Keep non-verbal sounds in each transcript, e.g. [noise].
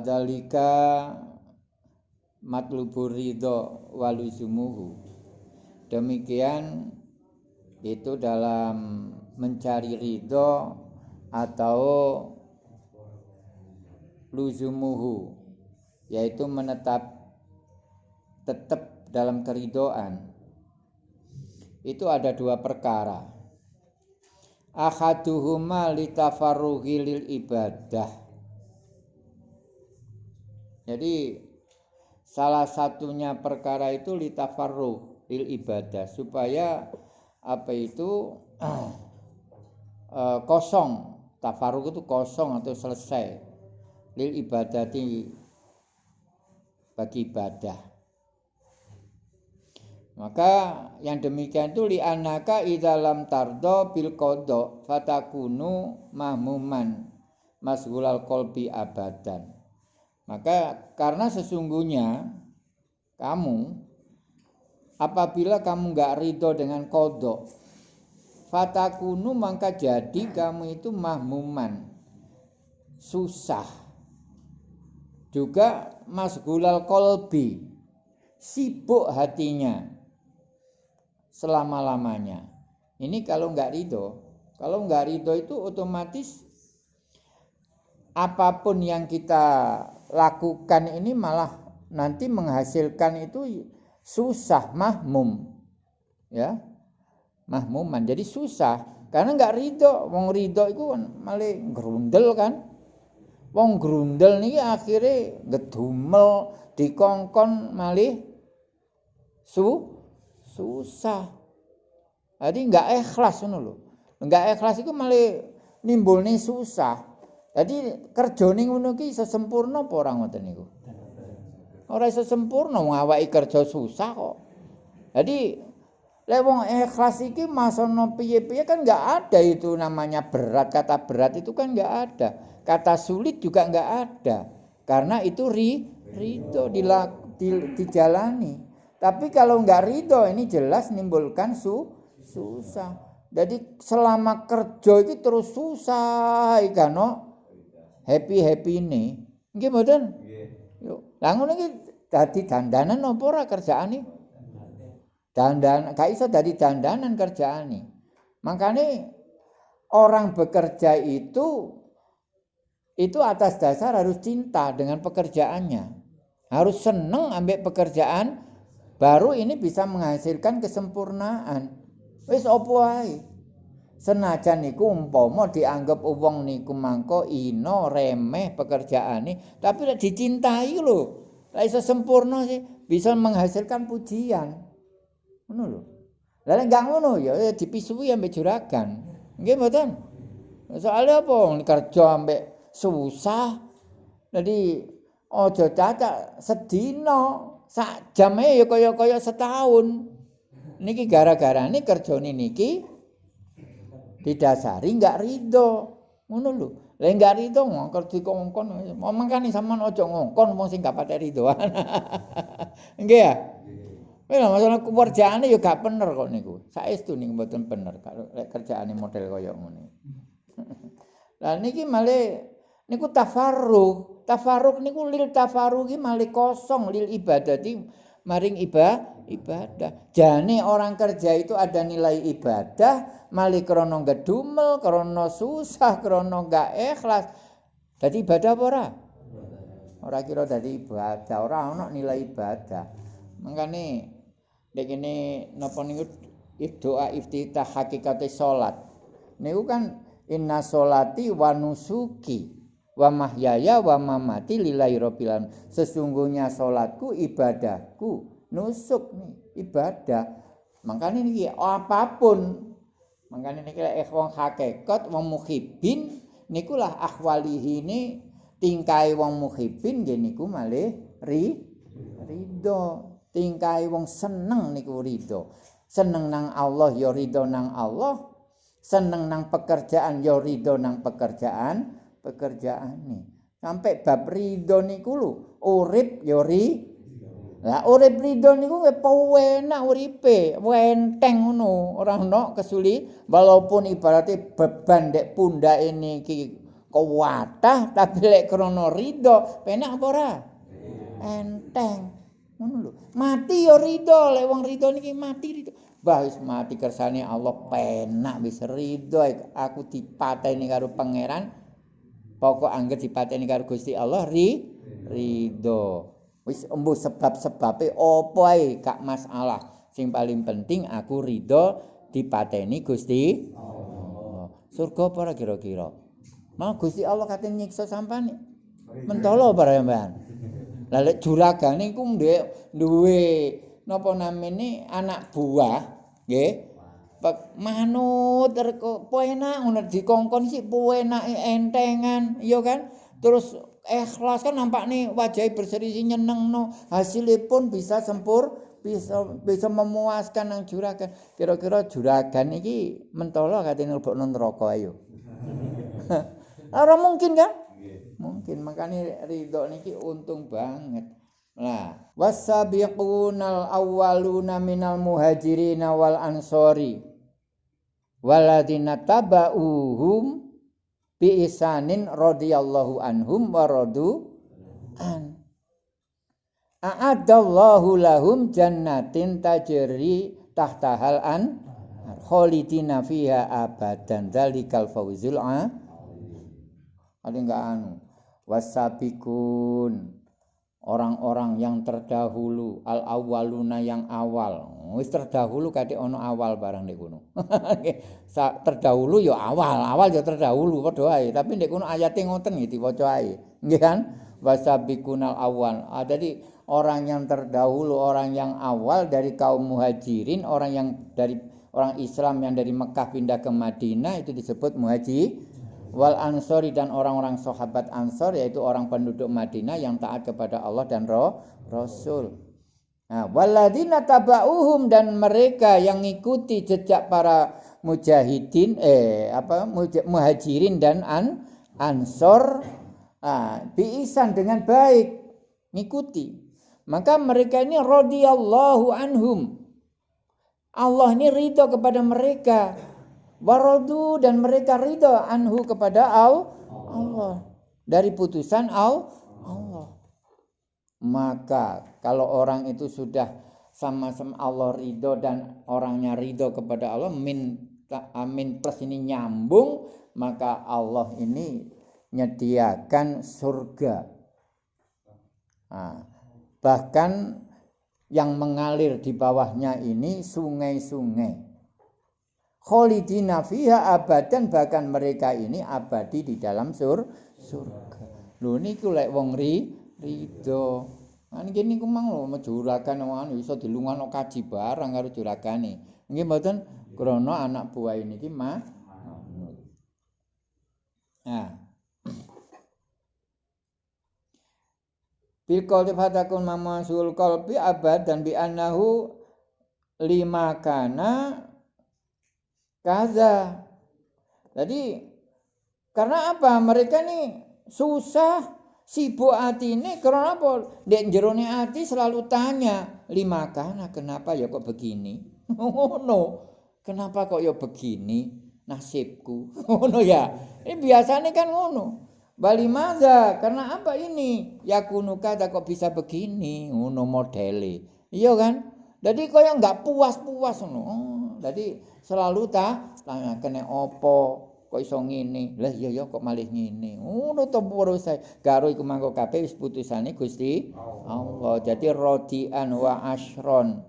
wadalika matlubur ridho waluzumuhu. Demikian itu dalam mencari ridho atau luzumuhu yaitu menetap tetap dalam keridoan itu ada dua perkara. Ahaduhuma litafarruhi lil ibadah jadi salah satunya perkara itu litafarruh lil ibadah. Supaya apa itu? Eh, [clears throat] kosong. Tafarruh itu kosong atau selesai. Lil ibadati bagi ibadah. Maka yang demikian itu li'anaka idalam tardo bil kodo fatakunu mahmuman masgulal kolbi abadan. Maka karena sesungguhnya kamu apabila kamu nggak ridho dengan kodok fatakunu maka jadi kamu itu mahmuman susah juga masgulal kolbi sibuk hatinya selama-lamanya. Ini kalau nggak ridho, kalau nggak ridho itu otomatis apa pun yang kita lakukan ini malah nanti menghasilkan itu susah mahmum. Ya mahmuman. Jadi susah. Karena nggak ridho. Wong ridho itu malah gerundel kan. Wong gerundel nih akhirnya gedumel dikongkon malih su susah. Jadi nggak ikhlas ngono lho. Nggak ikhlas itu malah nimbul nih susah jadi kerja nih ngono ki sesempurna apa orang ngoten niku? Ora iso sempurna ngawaki kerja susah kok. Jadi lek wong ikhlas iki masono piye-piye kan nggak ada itu namanya berat. Kata berat itu kan nggak ada. Kata sulit juga nggak ada. Karena itu ri ridho dilak, di, dijalani. Tapi kalau nggak ridho ini jelas nimbulkan su susah. Jadi selama kerja itu terus susah ikano happy happy ini. Nggih mboten? Yuk, lah ngono iki dadi dandanan apa ora kerjaane? Dandan, gak iso dadi dandanan kerjaane. Makanya orang bekerja itu itu atas dasar harus cinta dengan pekerjaannya. Harus seneng ambil pekerjaan Baru ini bisa menghasilkan kesempurnaan. Wis opo wae. Senajan niku umpama dianggap wong niku mangko ino remeh pekerjaane, tapi lek dicintai lho. Lah iso sempurna sih, bisa menghasilkan pujian. Ngono lho. Lah nek enggak ngono ya, dipisui ambek juragan. Nggih mboten? Soalnya apa kerja ambek susah. Jadi ojo caca sedina sak jame ya kaya-kaya setahun. Niki gara-gara ini kerjane niki didasari enggak ridho. Ngono lho. Lah enggak ridho ngongkon dikongkon. Mangkane sampean aja ngongkon wong sing gak pate ridhoan. [laughs] Nggih ya? Wela masalah kerjaane ya gak bener kok niku. Saestu niku mboten bener kalau kerjaane model kaya ngene. [laughs] Lah niki malah niku tafarruq. Tafaruk niku lil tafaruki mali kosong lil ibadati maring iba ibadah. Jane orang kerja itu ada nilai ibadah, mali krono gedumel, krono susah, krono gak ikhlas. Jadi ibadah apa ora? Ora kira dadi ibadah, ora ono nilai ibadah. Mangkane nek kene napa niku doa iftitah hakikate salat. Niku kan inna solati wa nusuki wa mahyaya wa mamati lillahi rabbil. Sesungguhnya salatku ibadahku, nusuk nih, ibadah. Makanya ini apa pun. Makanya kira wong hakikat wong muhibin nikulah akhwalihi ini tingkai wong muhibin nggih niku malih ri ridho. Tingkai wong seneng niku ridho. Seneng nang Allah ya nang Allah. Seneng nang pekerjaan ya nang pekerjaan pekerjaan nih. Sampai bab ridho niku lho, urip ya ri. Lah urip ridho niku enak uripe, wenteng ngono, ora ono kesuli walaupun ibaratnya beban dek ini ki kuwatah tapi lek krana ridho penak apa ora? Enteng. Ngono lho. Mati ya ridho lek wong ridho niki mati ridho. Bah wis mati kersane Allah penak wis ridho. Aku dipateni karo pangeran pokok angger dipateni karo Gusti Allah ri ridho. Wis embuh sebab-sebabe apa ae gak masalah. Sing paling penting aku ridho dipateni Gusti Allah. Surga apa kira-kira? Mau Gusti Allah kate nyiksa sampane mentolo para sampean lah lek juragane iku ndek duwe napa namine anak buah nggih manut reko enak ngono dikongkon sih enak entengan iya kan? Terus ikhlas kan nampak nih wajah berseri nyeneng no. Hasilnya bisa sempur bisa bisa memuaskan nang juragan. Kira-kira juragan ini mentolo ngelbok non rokok ayo? [laughs] Orang mungkin kan? Mungkin makanya ridho niki untung banget. Nah, wasabiqunal awwaluna minal muhajirin wal ansori waladina taba'uhum bi isanin radhiyallahu anhum wa radu an. A'adallahu lahum jannatin tajri tahtahal an khalidina fiha abadan dzalikal fawzul a Ada enggak anu? Wasabikun orang-orang yang terdahulu al awaluna yang awal. Wis terdahulu kate ono awal barang nek kono. [laughs] Terdahulu ya awal awal ya terdahulu padha ae. Tapi nek kono ayate ngoten iki diwaca ae. Nggih kan? Wasabikunal awal ah, jadi orang yang terdahulu orang yang awal dari kaum muhajirin orang yang dari orang Islam yang dari Mekah pindah ke Madinah itu disebut muhajir wal ansori dan orang-orang sahabat ansor yaitu orang penduduk Madinah yang taat kepada Allah dan roh Rasul. Nah, waladina tabauhum dan mereka yang mengikuti jejak para mujahidin eh apa muhajirin dan an ansor ah, biisan dengan baik mengikuti maka mereka ini radhiyallahu anhum. Allah ini ridho kepada mereka waradu dan mereka ridha anhu kepada Allah. Dari putusan Allah. Maka kalau orang itu sudah sama-sama Allah ridho dan orangnya ridho kepada Allah min amin plus ini nyambung maka Allah ini menyediakan surga. Nah, bahkan yang mengalir di bawahnya ini sungai-sungai khalidina fiha abadan bahkan mereka ini abadi di dalam sur surga. Lho niku lek wong ri rido. Nah niki niku mang lho juragan wong iso dilungano kaji barang karo juragane. Nggih mboten krana anak buah niki mah. Nah. Bil qalbi fatakun mamasul qalbi abad dan bi annahu lima kana kaza. Jadi karena apa? Mereka nih susah sibuk hati ini karena apa? Dek jerone hati selalu tanya, lima kana kenapa ya kok begini? [laughs] Oh no, kenapa kok ya begini nasibku? [laughs] Oh no ya, ini biasanya kan ngono. Bali maza, karena apa ini? Ya kunuka kok bisa begini, ngono modele. Iya kan? Jadi kau yang nggak puas-puas ngono. Oh, jadi selalu ta tanya kene opo kok iso ngene? Lah iya ya kok malih ngene? Ngono to saya karo iku mangko kabeh wis putusane Gusti Allah. Jadi rodian wa ashron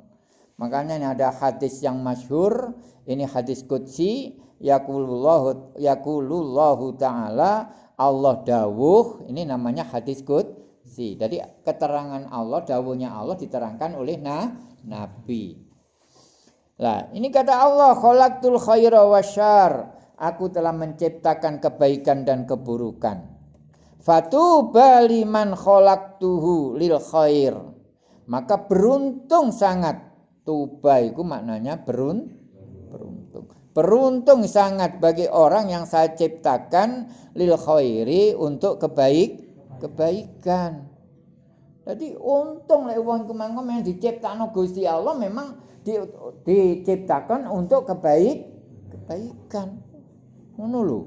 makanya ini ada hadis yang masyhur ini hadis qudsi yaqulullahu yaqulullahu taala Allah dawuh ini namanya hadis qudsi. Jadi keterangan Allah dawuhnya Allah diterangkan oleh na, nabi Lah, ini kata Allah, khalaqtul khaira wasyar. Aku telah menciptakan kebaikan dan keburukan. Fatuba liman khalaqtuhu lil khair. Maka beruntung sangat. Tuba itu maknanya berun, beruntung. Beruntung sangat bagi orang yang saya ciptakan lil khairi untuk kebaik kebaikan. Jadi untung lek wong kemangko yang diciptakno Gusti Allah memang di, diciptakan untuk kebaik kebaikan ngono lho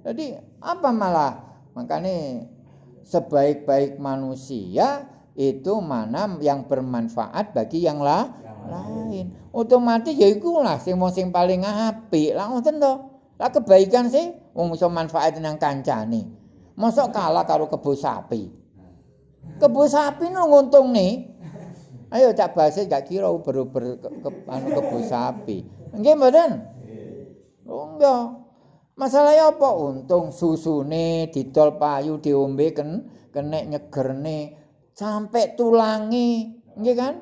Jadi apa malah makanya sebaik-baik manusia itu mana yang bermanfaat bagi yang lah, lain. Otomatis ya iku lah sing sing paling apik. Lah ngoten to. Lah kebaikan sih wong iso manfaatin nang kancane. Mosok kalah karo kebo sapi. Kebo sapi no nguntung nih. Ayo cak base gak kira uber-uber ke, ke, anu kebo sapi. Nggih mboten? Oh enggak. Masalahnya apa? Untung susune didol payu diombe ken kenek nyegerne sampai tulangi, nggih kan?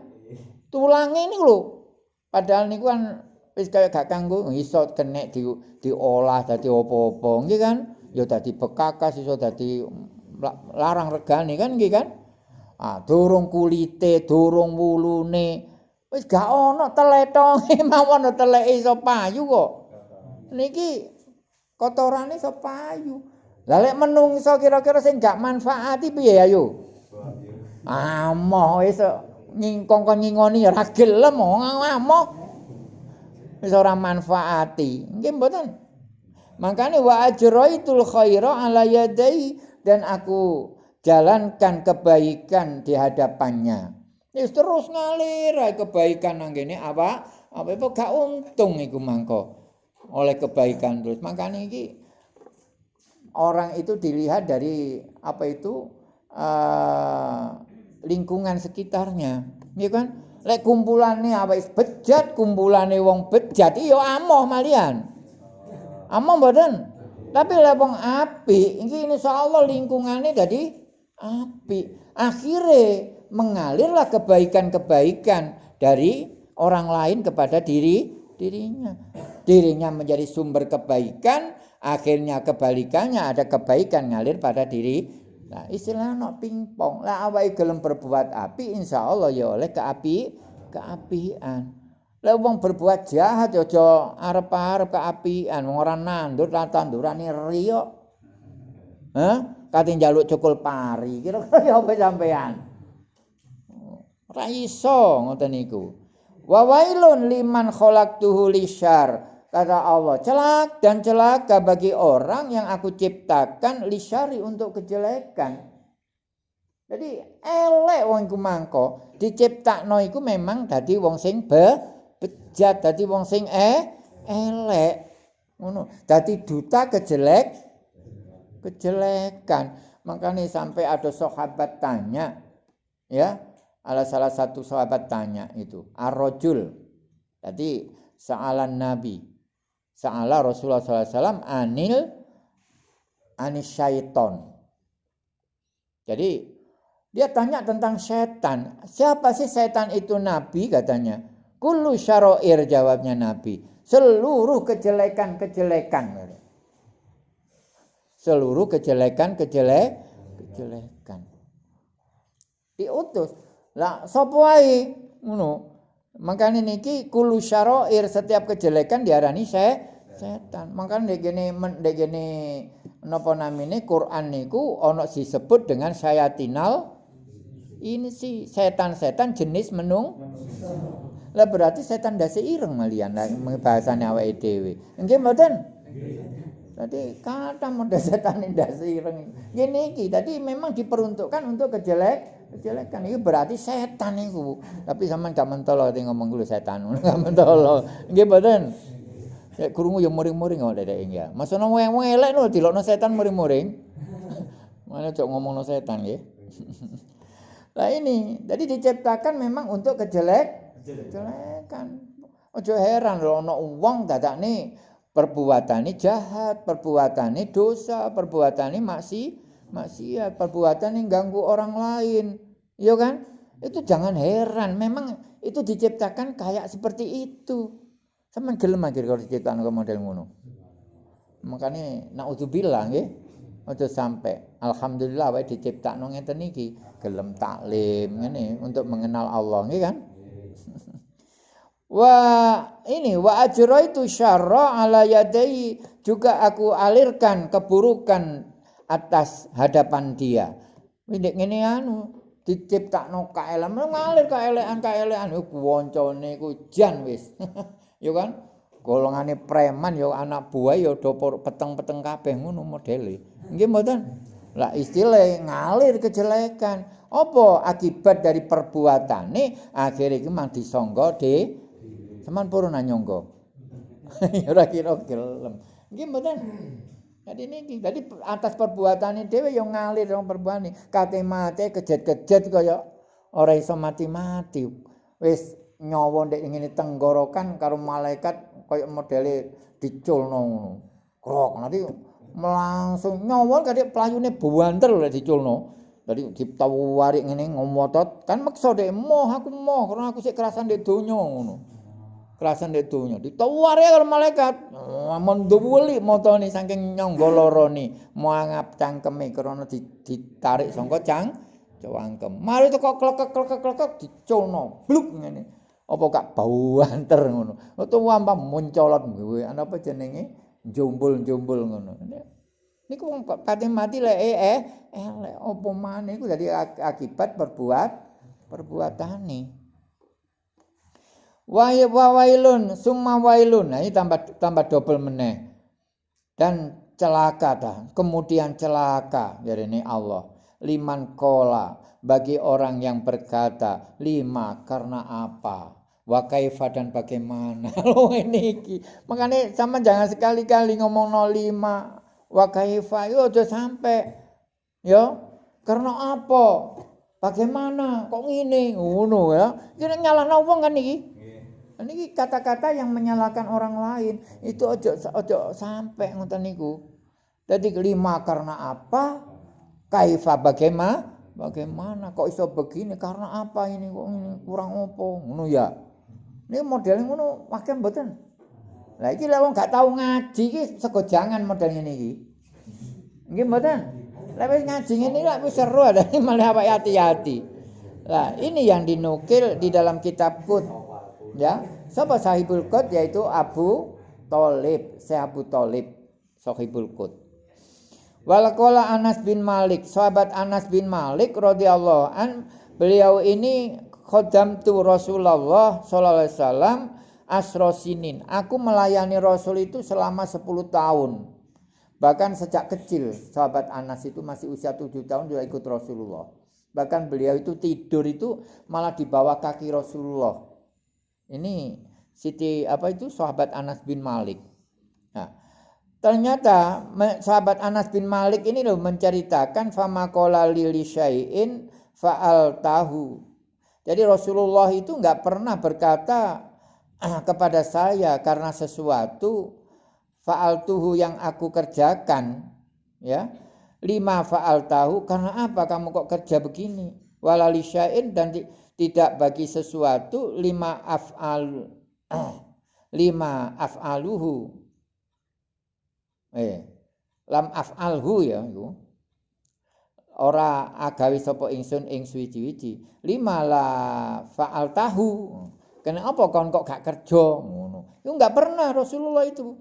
Tulangi ini lho. Padahal niku kan wis kaya gak kanggo iso kenek di diolah dadi apa-apa, nggih kan? Ya dadi bekakas iso dadi larang regane kan nggih kan? Ah, durung kulite, durung wulune. Wis gak ana teletonge [laughs] mawon teleke iso payu kok. Niki kotorane iso payu. Lah lek menungso kira-kira sing gak manfaati piye ayo? Amoh wis nyingkong kon nyingoni ora gelem amoh. Wis ora manfaati. Nggih mboten. Makane wa ajraitul khaira ala yadai dan aku jalankan kebaikan di hadapannya. Wis terus ngalir kebaikan nang kene apa? Apa itu gak untung iku mangko. oleh kebaikan terus. Makanya ini orang itu dilihat dari apa itu uh, lingkungan sekitarnya, ya kan? Lek kumpulannya apa bejat, kumpulannya wong bejat, iyo amoh malian, amoh badan. Tapi lek wong api, ini insya Allah lingkungannya jadi api. Akhirnya mengalirlah kebaikan-kebaikan dari orang lain kepada diri dirinya dirinya menjadi sumber kebaikan, akhirnya kebalikannya ada kebaikan ngalir pada diri. Nah, istilahnya no pingpong. Lah awake gelem berbuat api, insya Allah ya oleh keapi, keapian. Lah wong berbuat jahat ya aja arep-arep keapian, wong ora nandur lah tandurane riyo. Hah? Kate njaluk cukul pari, kira-kira ya apa sampean? Ora iso ngoten niku. Wa wailun liman khalaqtuhu lisyar kata Allah, celak dan celaka bagi orang yang aku ciptakan lisari untuk kejelekan. Jadi elek wong iku mangko, diciptakno iku memang dadi wong sing be, bejat, dadi wong sing eh elek. Ngono. Dadi duta kejelek kejelekan. Makanya sampai ada sahabat tanya, ya, ada salah satu sahabat tanya itu, arrojul. Jadi sa'alan Nabi, Sa'ala Rasulullah SAW anil anis syaiton. Jadi dia tanya tentang setan. Siapa sih setan itu Nabi katanya. Kullu syaroir jawabnya Nabi. Seluruh kejelekan-kejelekan. Seluruh kejelekan-kejelek kejelekan. Diutus. Lah sapa wae ngono. Makanya niki kulu syaroir setiap kejelekan diarani saya setan. Makanya degene degene napa namine Quran niku ono disebut dengan sayatinal ini sih setan-setan jenis menung. Lah berarti setan dasi ireng malian lah bahasane awake dhewe. Nggih mboten? Jadi kata modal setan dasi ireng. Gini iki, tadi memang diperuntukkan untuk kejelek kejelekan itu berarti setan itu tapi sama gak mentolo ati ngomong dulu setan [laughs] gak mentolo nggih mboten Ya krungu ya muring-muring kok dedek ya. Maksudnya wong elek lho dilokno setan muring-muring. [laughs] Mana cok ngomongno setan nggih. [laughs] Lah ini, jadi diciptakan memang untuk kejelek kejelekan. Ojo heran lho ana wong dadakne perbuatane jahat, perbuatane dosa, perbuatane maksiat maksiat, perbuatan yang ganggu orang lain. Iya kan? Itu jangan heran, memang itu diciptakan kayak seperti itu. Sama gelem akhir kalau diciptakan ke model ngono. Makanya naudzubillah nggih. Aja sampai alhamdulillah wae diciptakno ngeten iki, gelem taklim ngene untuk mengenal Allah nggih kan? [laughs] Wa ini wa ajraitu syarra ala yadai juga aku alirkan keburukan atas hadapan dia. Windik ngene anu diciptakno kaelam ngalir kaelekan kaelekan yo kuwoncone ku jan wis. [laughs] yo kan? golongane preman ya anak buah ya do peteng-peteng kabeh ngono modele. Nggih mboten? Lah istilah ngalir kejelekan. Apa akibat dari perbuatane akhirnya iki mang disangga de seman purun nyangga. [laughs] ya ora kira gelem. Nggih mboten? Jadi ini, jadi atas perbuatan ini dewe yang ngalir dong perbuatan ini. Kate mati kejet-kejet kaya orang iso mati-mati. Wis nyawa ndek ngene tenggorokan karo malaikat kaya modele diculno ngono. Krok nanti langsung nyawa kadek pelayune buanter lek diculno. Jadi ditawari ngene ngomotot kan maksa dek moh aku moh karena aku sik kerasan ndek donya ngono. kerasan di dunia. Ditawari karo malaikat. Menduwuli motone saking nyangga lara ni, mangap cangkeme krana ditarik sangka cang cangkem. Mari teko klekek-klekek-klekek diculno, bluk ngene. Apa gak bau [laughs] anter ngono. Utawa ampa muncolot ana apa jenenge jumbul-jumbul ngono. Niku wong kate mati lek eh eh elek apa maneh iku? Dadi akibat perbuat perbuatane. wa wailun summa wailun. Nah ini tambah tambah double meneh. Dan celaka dah kemudian celaka dari ini Allah. Liman kola bagi orang yang berkata lima karena apa? Wa kaifa dan bagaimana? [laughs] Lo ini iki. Makanya sama jangan sekali-kali ngomong no lima wa kaifa yo aja sampai yo karena apa bagaimana kok ngene ngono ya kira nyalahno wong kan iki Ini kata-kata yang menyalahkan orang lain itu ojo ojo sampai ngoten niku. Jadi kelima karena apa? Kaifa bagaimana? Bagaimana kok iso begini? Karena apa ini kok ini kurang opo? Ngono ya. Ini modelnya ngono makin mboten. Lah iki lek wong gak tau ngaji iki sego jangan model ngene iki. Nggih mboten? Lah wis ngaji ngene lek wis seru [laughs] ada malah apa hati-hati. Lah ini yang dinukil di dalam kitab Qut ya sapa sahibul qut yaitu Abu Thalib Syekh Abu Thalib sahibul qut Walakola Anas bin Malik, sahabat Anas bin Malik radhiyallahu an, beliau ini khodam tu Rasulullah sallallahu alaihi wasallam asrosinin. Aku melayani Rasul itu selama 10 tahun. Bahkan sejak kecil sahabat Anas itu masih usia 7 tahun dia ikut Rasulullah. Bahkan beliau itu tidur itu malah di bawah kaki Rasulullah. Ini Siti apa itu sahabat Anas bin Malik. Nah, ternyata sahabat Anas bin Malik ini loh menceritakan famakola lili syai'in fa'al tahu. Jadi Rasulullah itu nggak pernah berkata kepada saya karena sesuatu faal tuhu yang aku kerjakan ya. Lima faal tahu karena apa kamu kok kerja begini? Walali syai'in dan di, tidak bagi sesuatu lima af'al [clears throat] lima af'aluhu. Eh lam af'alhu ya iku. Ora agawi sapa ingsun ing suwi-wiji lima la fa'al tahu kene apa kon kok gak kerja? Ngono. Itu enggak pernah Rasulullah itu.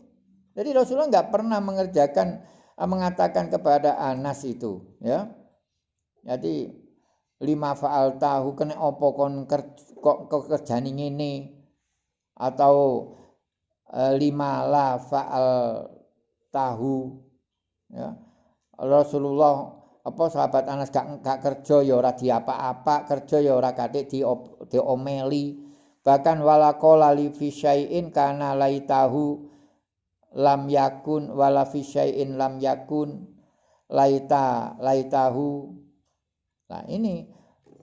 Jadi Rasulullah enggak pernah mengerjakan mengatakan kepada Anas itu ya. Jadi lima faal tahu kena opo kon kok kerjani ngene? Atau e, lima la faal tahu ya. Rasulullah apa sahabat Anas gak, gak kerja ya ora diapa-apa kerja ya ora kate di diomeli bahkan walakola li fi syai'in kana laitahu lam yakun wala fi syai'in lam yakun laita laitahu Nah ini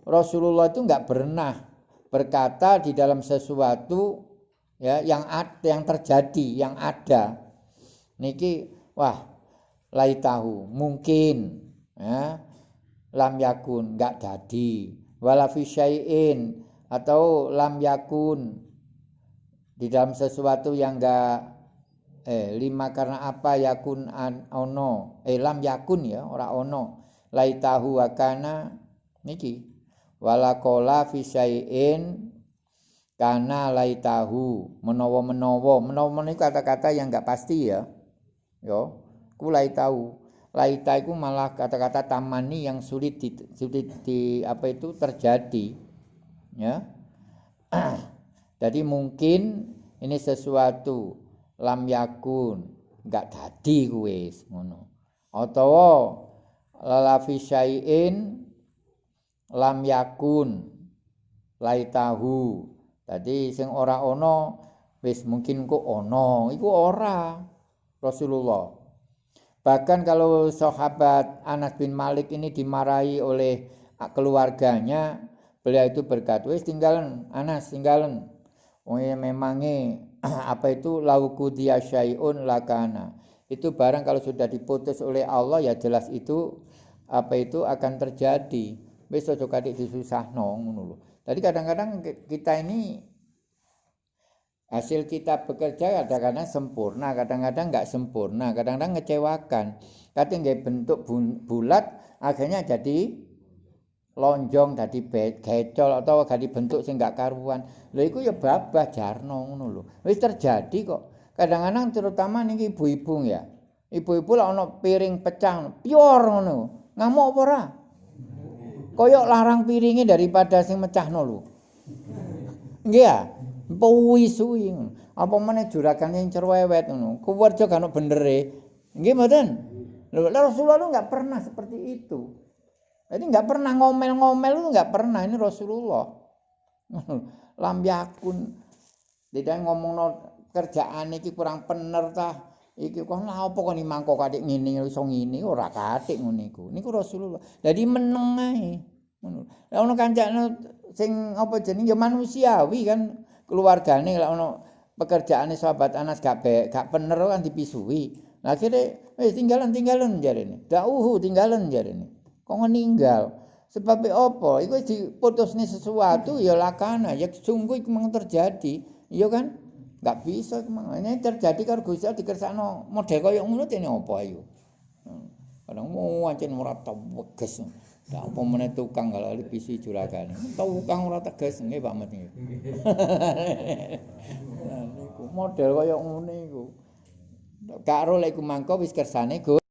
Rasulullah itu nggak pernah berkata di dalam sesuatu ya yang ada, yang terjadi, yang ada. Niki wah lai tahu mungkin ya lam yakun nggak jadi wala syai'in atau lam yakun. Di dalam sesuatu yang enggak eh lima karena apa yakun an ono. Eh lam yakun ya ora ono. Laitahu wa kana niki. Wala qala fi syai'in kana laitahu. Menawa-menawa menawa. Niku kata-kata yang enggak pasti ya. Yo ku laitahu. Laita itu malah kata-kata tamani yang sulit di, sulit di apa itu terjadi ya. [clears throat] Jadi mungkin ini sesuatu lam yakun enggak dadi kuwi ngono. Utawa lalafi syai'in lam yakun laitahu. Tadi sing ora ana wis mungkin kok ana iku ora Rasulullah. Bahkan kalau sahabat Anas bin Malik ini dimarahi oleh keluarganya beliau itu berkata wis tinggalan Anas tinggalan oh ya memangnya [clears throat] apa itu? Lauku dia syai'un lakana itu barang kalau sudah diputus oleh Allah ya jelas itu apa itu akan terjadi. Wis aja kadik disusahno ngono lho. Jadi kadang-kadang kita ini hasil kita bekerja kadang-kadang sempurna kadang-kadang nggak sempurna kadang-kadang ngecewakan. Kadang nggak bentuk bulat akhirnya jadi lonjong dadi gecol atau gadi bentuk sing gak karuan. Lha iku ya babah jarno ngono lho. Wis terjadi kok. Kadang-kadang terutama niki ibu-ibu ya. Ibu-ibu lek ana piring pecah, pior ngono. Ngamuk apa ora? Koyok larang piringnya daripada sing mecahno lho. Nggih ya. Puwi suwi. Apa meneh juragan yang cerewet ngono. Kuwerja kan benere. Nggih mboten? Lho Rasulullah lu enggak pernah seperti itu. Jadi nggak pernah ngomel-ngomel itu nggak pernah ini Rasulullah. [laughs] Lam yakun. Tidak ngomong no, kerjaan iki kurang bener tah. Iki kok lha apa kok mangko kadik ngene iso ngene ora katik ngono iku. Niku Rasulullah. Jadi meneng ae. Ngono. Lah ono kancane sing apa jeneng ya manusiawi kan keluargane lek ono pekerjaane sahabat Anas gak be, gak bener kan dipisui. Lah akhire wis tinggalan tinggalan jarene. Dauhu tinggalan jarene. Kok meninggal sebab apa? Iku diputusne sesuatu ya lakana. Ya sungguh mang terjadi. Iya kan? Enggak bisa ini terjadi karo Gusti Allah dikersakno model kaya ngono dene apa ayo kadang mau ancen ora teges Ya apa meneh tukang kalau bisi juragan. Tukang ora tegas nggih. Nah niku model kaya ngene iku. Karo lek iku mangko wis kersane